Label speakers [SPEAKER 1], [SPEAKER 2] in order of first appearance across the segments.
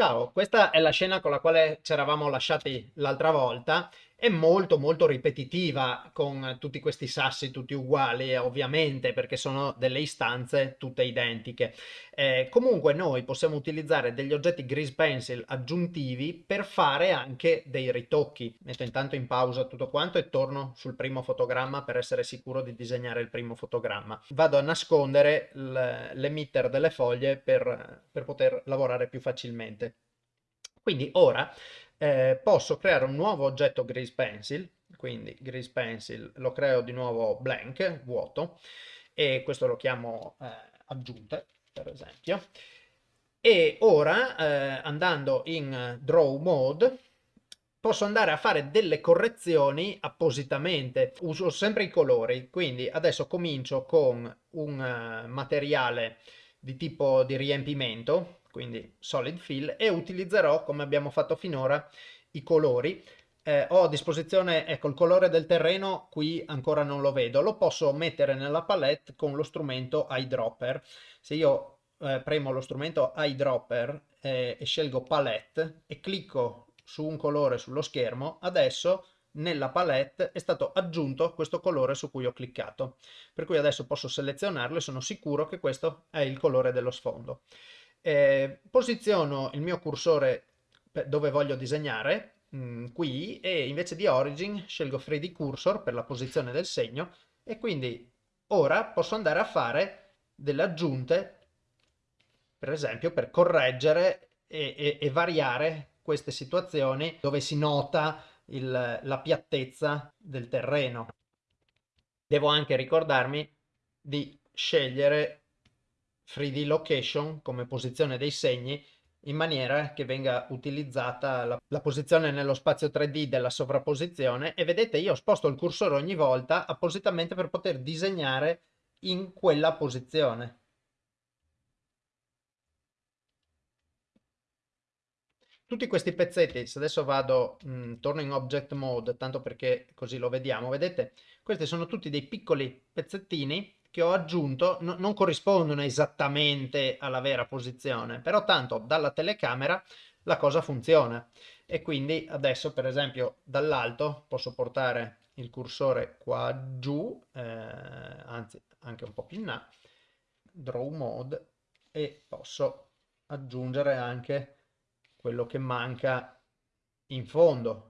[SPEAKER 1] Ciao, questa è la scena con la quale ci eravamo lasciati l'altra volta. È molto molto ripetitiva con tutti questi sassi tutti uguali, ovviamente, perché sono delle istanze tutte identiche. Eh, comunque noi possiamo utilizzare degli oggetti grease pencil aggiuntivi per fare anche dei ritocchi. Metto intanto in pausa tutto quanto e torno sul primo fotogramma per essere sicuro di disegnare il primo fotogramma. Vado a nascondere l'emitter delle foglie per, per poter lavorare più facilmente. Quindi ora eh, posso creare un nuovo oggetto Grease Pencil, quindi Grease Pencil lo creo di nuovo blank, vuoto, e questo lo chiamo eh, aggiunte, per esempio. E ora, eh, andando in Draw Mode, posso andare a fare delle correzioni appositamente. Uso sempre i colori, quindi adesso comincio con un uh, materiale di tipo di riempimento, quindi solid fill, e utilizzerò, come abbiamo fatto finora, i colori. Eh, ho a disposizione, ecco, il colore del terreno, qui ancora non lo vedo, lo posso mettere nella palette con lo strumento eyedropper. Se io eh, premo lo strumento eyedropper eh, e scelgo palette e clicco su un colore sullo schermo, adesso nella palette è stato aggiunto questo colore su cui ho cliccato. Per cui adesso posso selezionarlo e sono sicuro che questo è il colore dello sfondo eh, posiziono il mio cursore dove voglio disegnare, mh, mm, qui, e invece di origin scelgo 3D cursor per la posizione del segno, e quindi ora posso andare a fare delle aggiunte, per esempio, per correggere e, e, e variare queste situazioni dove si nota il, la piattezza del terreno. Devo anche ricordarmi di scegliere 3D location come posizione dei segni in maniera che venga utilizzata la, la, posizione nello spazio 3D della sovrapposizione e vedete io sposto il cursore ogni volta appositamente per poter disegnare in quella posizione. Tutti questi pezzetti, se adesso vado, mh, mm, torno in object mode, tanto perché così lo vediamo, vedete? Questi sono tutti dei piccoli pezzettini che ho aggiunto no, non corrispondono esattamente alla vera posizione, però tanto dalla telecamera la cosa funziona. E quindi adesso per esempio dall'alto posso portare il cursore qua giù, eh, anzi anche un po' più in là, draw mode e posso aggiungere anche quello che manca in fondo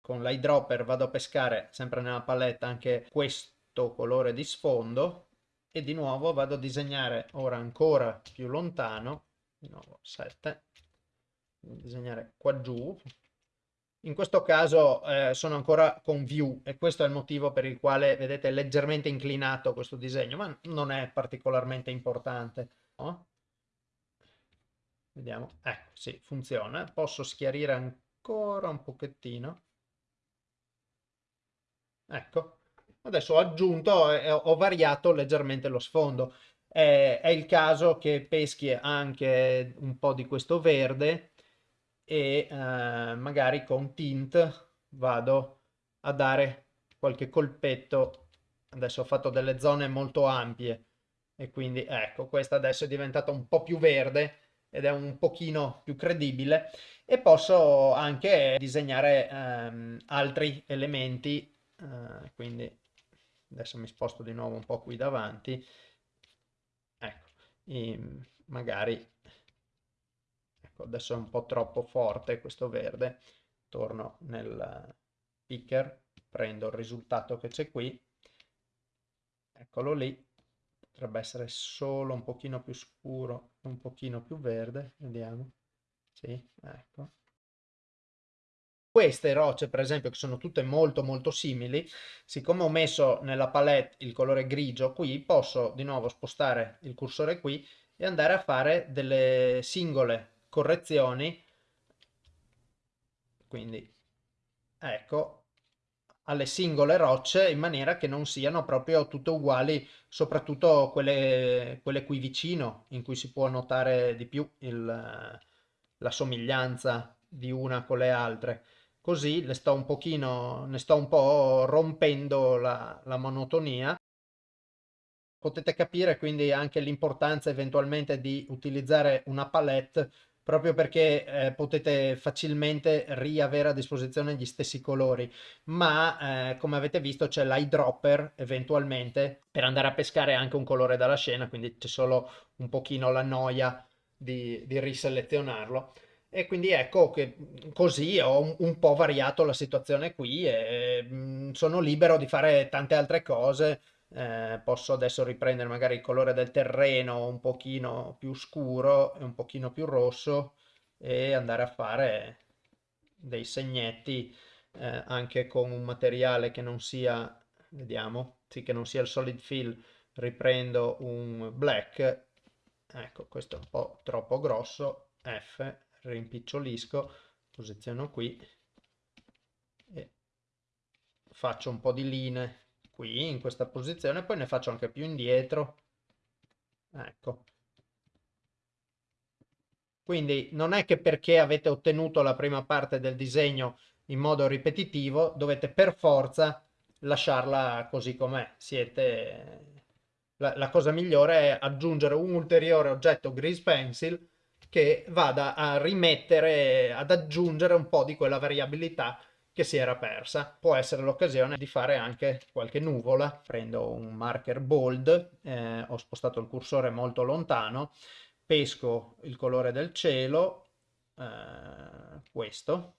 [SPEAKER 1] con l'eyedropper vado a pescare sempre nella palette anche questo colore di sfondo e di nuovo vado a disegnare ora ancora più lontano, di nuovo 7, disegnare qua giù. In questo caso eh, sono ancora con view e questo è il motivo per il quale vedete è leggermente inclinato questo disegno, ma non è particolarmente importante. No? Vediamo, ecco, sì, funziona. Posso schiarire ancora un pochettino Ecco, adesso ho aggiunto e ho variato leggermente lo sfondo. È, è il caso che peschi anche un po' di questo verde e eh, magari con tint vado a dare qualche colpetto. Adesso ho fatto delle zone molto ampie e quindi ecco, questa adesso è diventata un po' più verde ed è un pochino più credibile e posso anche disegnare ehm, altri elementi uh, quindi adesso mi sposto di nuovo un po' qui davanti. Ecco e magari ecco adesso è un po' troppo forte questo verde. Torno nel picker prendo il risultato che c'è qui. Eccolo lì. Potrebbe essere solo un pochino più scuro un pochino più verde. Vediamo. Sì ecco queste rocce, per esempio, che sono tutte molto molto simili, siccome ho messo nella palette il colore grigio qui, posso di nuovo spostare il cursore qui e andare a fare delle singole correzioni. Quindi, ecco, alle singole rocce in maniera che non siano proprio tutte uguali, soprattutto quelle, quelle qui vicino, in cui si può notare di più il, la somiglianza di una con le altre così le sto un pochino, ne sto un po' rompendo la, la monotonia Potete capire quindi anche l'importanza eventualmente di utilizzare una palette proprio perché eh, potete facilmente riavere a disposizione gli stessi colori, ma eh, come avete visto c'è l'eyedropper eventualmente per andare a pescare anche un colore dalla scena, quindi c'è solo un pochino la noia di, di riselezionarlo. E quindi ecco che così ho un, po' variato la situazione qui e mm, sono libero di fare tante altre cose. Eh, posso adesso riprendere magari il colore del terreno un pochino più scuro e un pochino più rosso e andare a fare dei segnetti eh, anche con un materiale che non sia, vediamo, sì, che non sia il solid fill, riprendo un black, ecco questo è un po' troppo grosso, F, rimpicciolisco, posiziono qui e faccio un po' di linee qui in questa posizione, poi ne faccio anche più indietro. Ecco. Quindi non è che perché avete ottenuto la prima parte del disegno in modo ripetitivo dovete per forza lasciarla così com'è. Siete... La, la, cosa migliore è aggiungere un ulteriore oggetto grease pencil che vada a rimettere, ad aggiungere un po' di quella variabilità che si era persa. Può essere l'occasione di fare anche qualche nuvola. Prendo un marker bold, eh, ho spostato il cursore molto lontano, pesco il colore del cielo, eh, questo,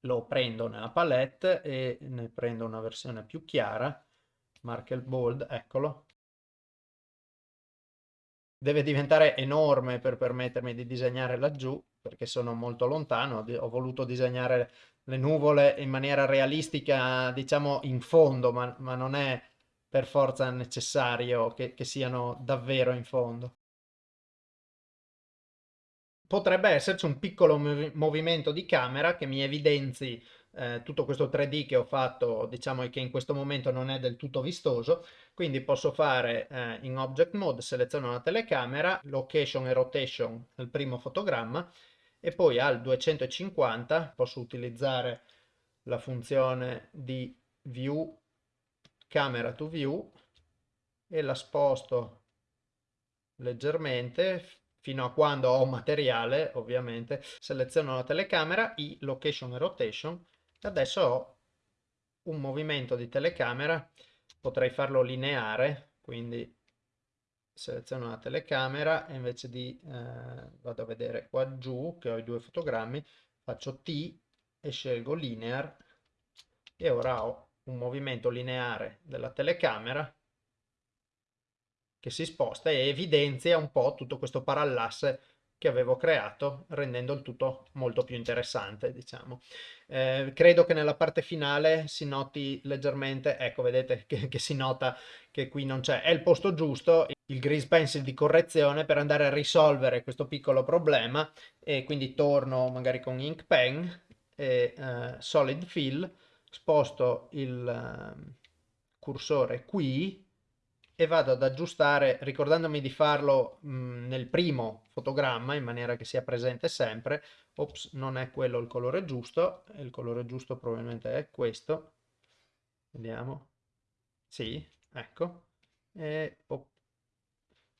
[SPEAKER 1] lo prendo nella palette e ne prendo una versione più chiara, marker bold, eccolo, deve diventare enorme per permettermi di disegnare laggiù perché sono molto lontano, ho voluto disegnare le nuvole in maniera realistica, diciamo in fondo, ma, ma non è per forza necessario che, che siano davvero in fondo. Potrebbe esserci un piccolo movimento di camera che mi evidenzi eh, tutto questo 3D che ho fatto, diciamo che in questo momento non è del tutto vistoso, quindi posso fare eh, in Object Mode, seleziono la telecamera, Location e Rotation nel primo fotogramma e poi al 250 posso utilizzare la funzione di View Camera to View e la sposto leggermente fino a quando ho materiale ovviamente. Seleziono la telecamera, i location e rotation adesso ho un movimento di telecamera potrei farlo lineare quindi seleziono la telecamera e invece di eh, vado a vedere qua giù che ho i due fotogrammi faccio T e scelgo linear. E ora ho un movimento lineare della telecamera che si sposta e evidenzia un po' tutto questo parallasse che avevo creato rendendo il tutto molto più interessante diciamo. Eh, credo che nella parte finale si noti leggermente ecco vedete che, che si nota che qui non c'è. È il posto giusto il grease pencil di correzione per andare a risolvere questo piccolo problema e quindi torno magari con ink pen e uh, solid fill sposto il uh, cursore qui e vado ad aggiustare ricordandomi di farlo mh, nel primo fotogramma in maniera che sia presente sempre. Ops non è quello il colore giusto il colore giusto probabilmente è questo. Vediamo. Sì ecco. E op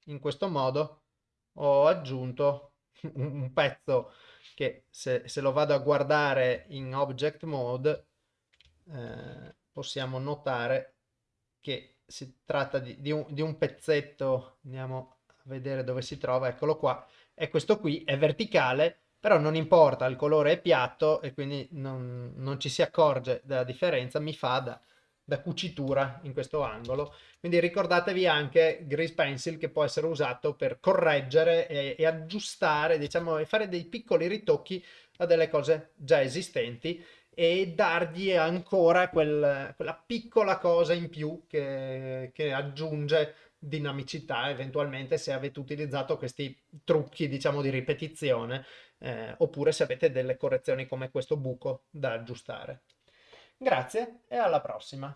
[SPEAKER 1] in questo modo ho aggiunto un pezzo che se, se lo vado a guardare in object mode eh, possiamo notare che si tratta di, di, un, di un pezzetto andiamo a vedere dove si trova eccolo qua e questo qui è verticale però non importa il colore è piatto e quindi non, non ci si accorge della differenza mi fa da, da cucitura in questo angolo. Quindi ricordatevi anche Grease Pencil che può essere usato per correggere e, e aggiustare, diciamo, e fare dei piccoli ritocchi a delle cose già esistenti e dargli ancora quel, quella piccola cosa in più che, che aggiunge dinamicità eventualmente se avete utilizzato questi trucchi diciamo di ripetizione eh, oppure se avete delle correzioni come questo buco da aggiustare. Grazie e alla prossima!